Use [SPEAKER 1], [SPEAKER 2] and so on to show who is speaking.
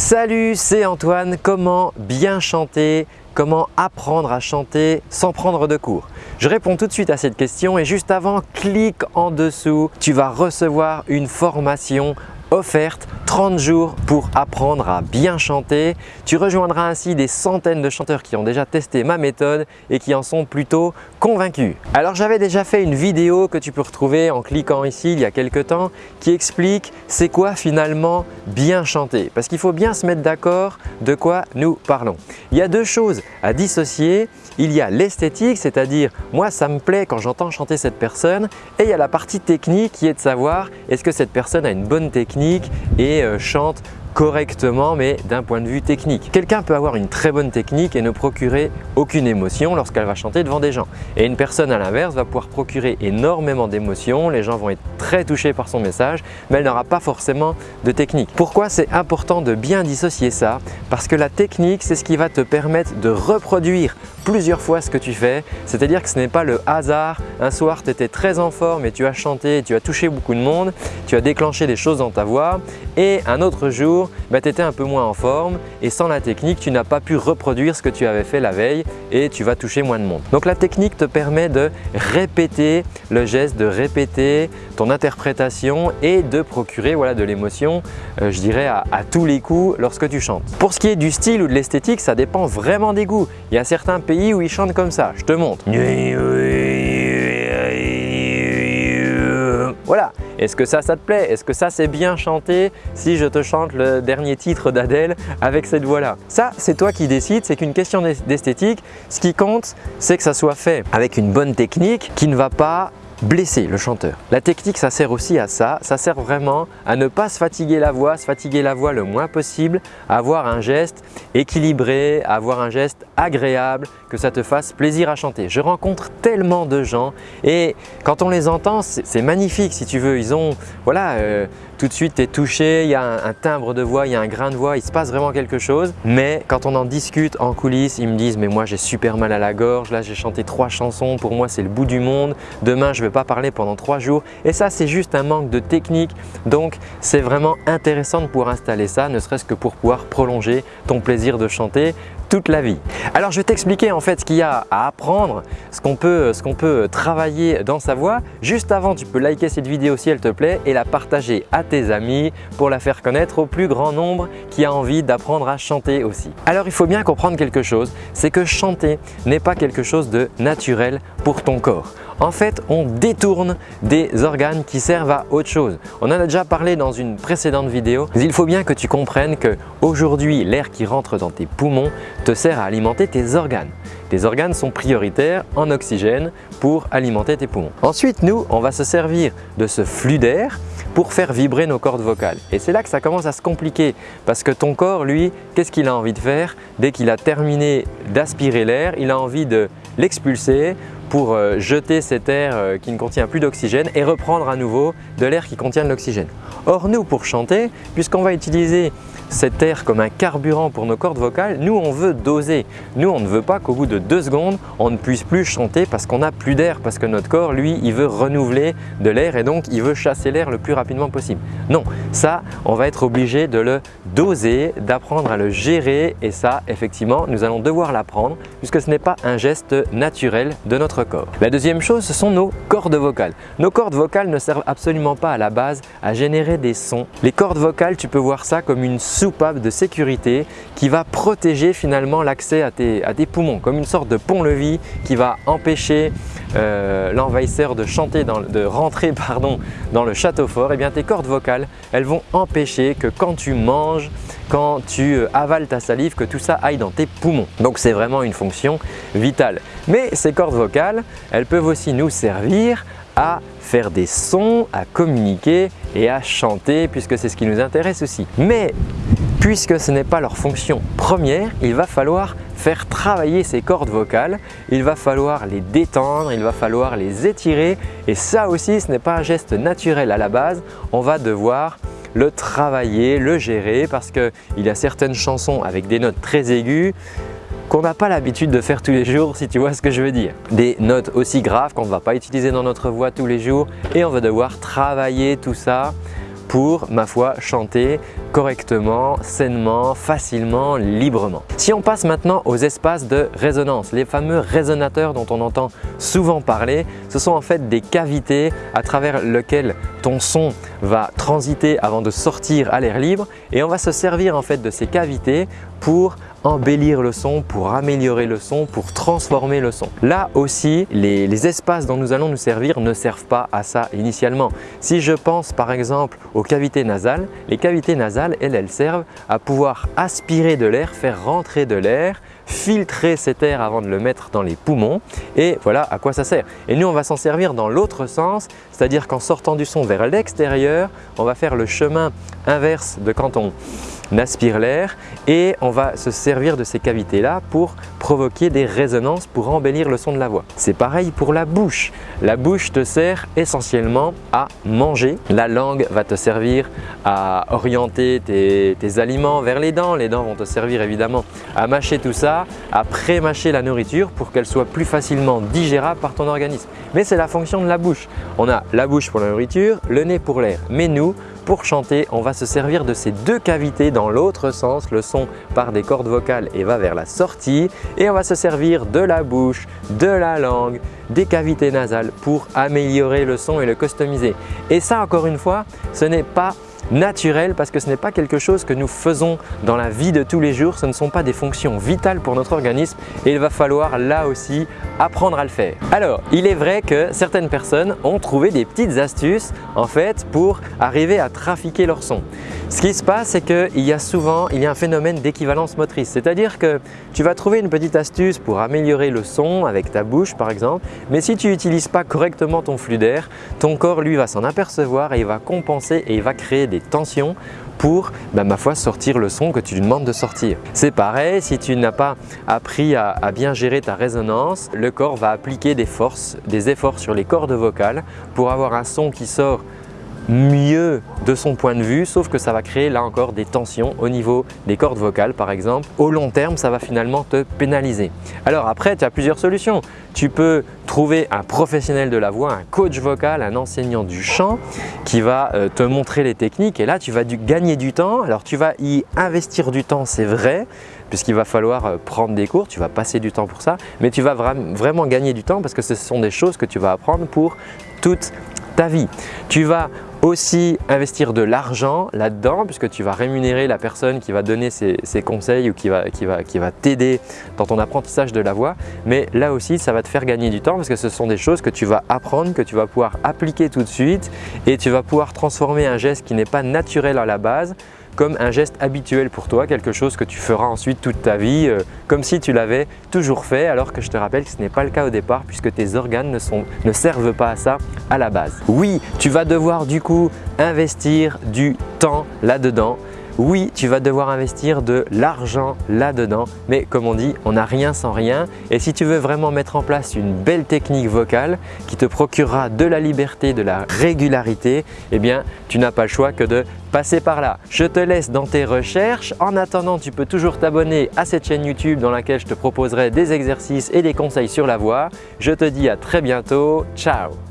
[SPEAKER 1] Salut, c'est Antoine. Comment bien chanter? Comment apprendre à chanter sans prendre de cours? Je réponds tout de suite à cette question et juste avant, clique en dessous. Tu vas recevoir une formation offerte 30 jours pour apprendre à bien chanter. Tu rejoindras ainsi des centaines de chanteurs qui ont déjà testé ma méthode et qui en sont plutôt convaincus. Alors j'avais déjà fait une vidéo que tu peux retrouver en cliquant ici il y a quelques temps qui explique c'est quoi finalement bien chanter parce qu'il faut bien se mettre d'accord de quoi nous parlons. Il y a deux choses à dissocier. Il y a l'esthétique, c'est-à-dire moi ça me plaît quand j'entends chanter cette personne et il y a la partie technique qui est de savoir est-ce que cette personne a une bonne technique et euh, chante correctement mais d'un point de vue technique. Quelqu'un peut avoir une très bonne technique et ne procurer aucune émotion lorsqu'elle va chanter devant des gens. Et une personne à l'inverse va pouvoir procurer énormément d'émotions, les gens vont être très touchés par son message mais elle n'aura pas forcément de technique. Pourquoi c'est important de bien dissocier ça? Parce que la technique c'est ce qui va te permettre de reproduire plusieurs fois ce que tu fais, c'est-à-dire que ce n'est pas le hasard. Un soir, tu étais très en forme et tu as chanté, tu as touché beaucoup de monde, tu as déclenché des choses dans ta voix et un autre jour, bah, tu étais un peu moins en forme et sans la technique, tu n'as pas pu reproduire ce que tu avais fait la veille et tu vas toucher moins de monde. Donc la technique te permet de répéter le geste, de répéter ton interprétation et de procurer voilà, de l'émotion, euh, je dirais, à, à tous les coups lorsque tu chantes. Pour ce qui est du style ou de l'esthétique, ça dépend vraiment des goûts. Il y a certains pays où ils chantent comme ça. Je te montre. Voilà. Est-ce que ça, ça te plaît? Est-ce que ça, c'est bien chanté si je te chante le dernier titre d'Adèle avec cette voix-là? Ça, c'est toi qui décides, c'est qu'une question d'esthétique. Ce qui compte, c'est que ça soit fait avec une bonne technique qui ne va pas blesser le chanteur. La technique, ça sert aussi à ça. Ça sert vraiment à ne pas se fatiguer la voix, se fatiguer la voix le moins possible, avoir un geste équilibré, avoir un geste agréable, que ça te fasse plaisir à chanter. Je rencontre tellement de gens et quand on les entend, c'est magnifique si tu veux. Ils ont, voilà, euh, tout de suite tu es touché, il y a un, timbre de voix, il y a un grain de voix, il se passe vraiment quelque chose. Mais quand on en discute en coulisses, ils me disent mais moi j'ai super mal à la gorge, là j'ai chanté trois chansons, pour moi c'est le bout du monde, demain je ne vais pas parler pendant trois jours. Et ça c'est juste un manque de technique, donc c'est vraiment intéressant de pouvoir installer ça, ne serait-ce que pour pouvoir prolonger ton plaisir de chanter toute la vie. Alors je vais t'expliquer en fait ce qu'il y a à apprendre, ce qu'on peut, travailler dans sa voix. Juste avant, tu peux liker cette vidéo si elle te plaît et la partager à tes amis pour la faire connaître au plus grand nombre qui a envie d'apprendre à chanter aussi. Alors il faut bien comprendre quelque chose, c'est que chanter n'est pas quelque chose de naturel pour ton corps. En fait, on détourne des organes qui servent à autre chose. On en a déjà parlé dans une précédente vidéo, mais il faut bien que tu comprennes que aujourd'hui, l'air qui rentre dans tes poumons te sert à alimenter tes organes. Tes organes sont prioritaires en oxygène pour alimenter tes poumons. Ensuite, nous, on va se servir de ce flux d'air pour faire vibrer nos cordes vocales. Et c'est là que ça commence à se compliquer parce que ton corps, lui, qu'est-ce qu'il a envie de faire? Dès qu'il a terminé d'aspirer l'air, il a envie de l'expulser pour euh, jeter cet air euh, qui ne contient plus d'oxygène et reprendre à nouveau de l'air qui contient de l'oxygène. Or nous, pour chanter, puisqu'on va utiliser cet air comme un carburant pour nos cordes vocales, nous on veut doser. Nous on ne veut pas qu'au bout de deux secondes, on ne puisse plus chanter parce qu'on n'a plus d'air, parce que notre corps, lui, il veut renouveler de l'air et donc il veut chasser l'air le plus rapidement possible. Non, ça, on va être obligé de le doser, d'apprendre à le gérer et ça, effectivement, nous allons devoir l'apprendre puisque ce n'est pas un geste naturel de notre corps. La deuxième chose, ce sont nos cordes vocales. Nos cordes vocales ne servent absolument pas à la base à générer des sons. Les cordes vocales, tu peux voir ça comme une soupape de sécurité qui va protéger finalement l'accès à tes, à poumons, comme une sorte de pont-levis qui va empêcher euh, l'envahisseur de chanter, de rentrer pardon, dans le château fort, et eh bien tes cordes vocales, elles vont empêcher que quand tu manges, quand tu euh, avales ta salive, que tout ça aille dans tes poumons. Donc c'est vraiment une fonction vitale. Mais ces cordes vocales, elles peuvent aussi nous servir à faire des sons, à communiquer et à chanter puisque c'est ce qui nous intéresse aussi. Mais puisque ce n'est pas leur fonction première, il va falloir faire travailler ces cordes vocales, il va falloir les détendre, il va falloir les étirer et ça aussi ce n'est pas un geste naturel à la base, on va devoir le travailler, le gérer parce qu'il y a certaines chansons avec des notes très aiguës qu'on n'a pas l'habitude de faire tous les jours si tu vois ce que je veux dire. Des notes aussi graves qu'on ne va pas utiliser dans notre voix tous les jours et on va devoir travailler tout ça pour, ma foi, chanter correctement, sainement, facilement, librement. Si on passe maintenant aux espaces de résonance, les fameux résonateurs dont on entend souvent parler, ce sont en fait des cavités à travers lesquelles ton son va transiter avant de sortir à l'air libre et on va se servir en fait de ces cavités pour embellir le son, pour améliorer le son, pour transformer le son. Là aussi, les, espaces dont nous allons nous servir ne servent pas à ça initialement. Si je pense par exemple aux cavités nasales, les cavités nasales, elles, elles servent à pouvoir aspirer de l'air, faire rentrer de l'air, filtrer cet air avant de le mettre dans les poumons et voilà à quoi ça sert. Et nous, on va s'en servir dans l'autre sens, c'est-à-dire qu'en sortant du son vers l'extérieur, on va faire le chemin inverse de quand on aspire l'air et on va se servir de ces cavités-là pour provoquer des résonances pour embellir le son de la voix. C'est pareil pour la bouche. La bouche te sert essentiellement à manger. La langue va te servir à orienter tes, tes aliments vers les dents. Les dents vont te servir évidemment à mâcher tout ça, à pré-mâcher la nourriture pour qu'elle soit plus facilement digérable par ton organisme. Mais c'est la fonction de la bouche. On a la bouche pour la nourriture, le nez pour l'air. Mais nous, pour chanter, on va se servir de ces deux cavités dans l'autre sens. Le son part des cordes vocales et va vers la sortie. Et on va se servir de la bouche, de la langue, des cavités nasales pour améliorer le son et le customiser. Et ça, encore une fois, ce n'est pas naturel parce que ce n'est pas quelque chose que nous faisons dans la vie de tous les jours, ce ne sont pas des fonctions vitales pour notre organisme et il va falloir là aussi apprendre à le faire. Alors, il est vrai que certaines personnes ont trouvé des petites astuces en fait pour arriver à trafiquer leur son. Ce qui se passe, c'est qu'il y a souvent il y a un phénomène d'équivalence motrice, c'est-à-dire que tu vas trouver une petite astuce pour améliorer le son avec ta bouche par exemple, mais si tu n'utilises pas correctement ton flux d'air, ton corps lui va s'en apercevoir et il va compenser et il va créer des tensions pour, bah, ma foi, sortir le son que tu lui demandes de sortir. C'est pareil, si tu n'as pas appris à, bien gérer ta résonance, le corps va appliquer des forces, des efforts sur les cordes vocales pour avoir un son qui sort mieux de son point de vue, sauf que ça va créer là encore des tensions au niveau des cordes vocales par exemple. Au long terme, ça va finalement te pénaliser. Alors après, tu as plusieurs solutions. Tu peux trouver un professionnel de la voix, un coach vocal, un enseignant du chant qui va euh, te montrer les techniques et là tu vas gagner du temps. Alors tu vas y investir du temps, c'est vrai, puisqu'il va falloir euh, prendre des cours, tu vas passer du temps pour ça, mais tu vas vraiment gagner du temps parce que ce sont des choses que tu vas apprendre pour toute ta vie. Tu vas aussi investir de l'argent là-dedans puisque tu vas rémunérer la personne qui va donner ses, conseils ou qui va, qui va, qui va t'aider dans ton apprentissage de la voix. Mais là aussi, ça va te faire gagner du temps parce que ce sont des choses que tu vas apprendre, que tu vas pouvoir appliquer tout de suite et tu vas pouvoir transformer un geste qui n'est pas naturel à la base comme un geste habituel pour toi, quelque chose que tu feras ensuite toute ta vie, euh, comme si tu l'avais toujours fait, alors que je te rappelle que ce n'est pas le cas au départ puisque tes organes ne, sont, ne servent pas à ça à la base. Oui, tu vas devoir du coup investir du temps là-dedans oui, tu vas devoir investir de l'argent là-dedans, mais comme on dit, on n'a rien sans rien. Et si tu veux vraiment mettre en place une belle technique vocale qui te procurera de la liberté, de la régularité, eh bien, tu n'as pas le choix que de passer par là. Je te laisse dans tes recherches. En attendant, tu peux toujours t'abonner à cette chaîne YouTube dans laquelle je te proposerai des exercices et des conseils sur la voix. Je te dis à très bientôt. Ciao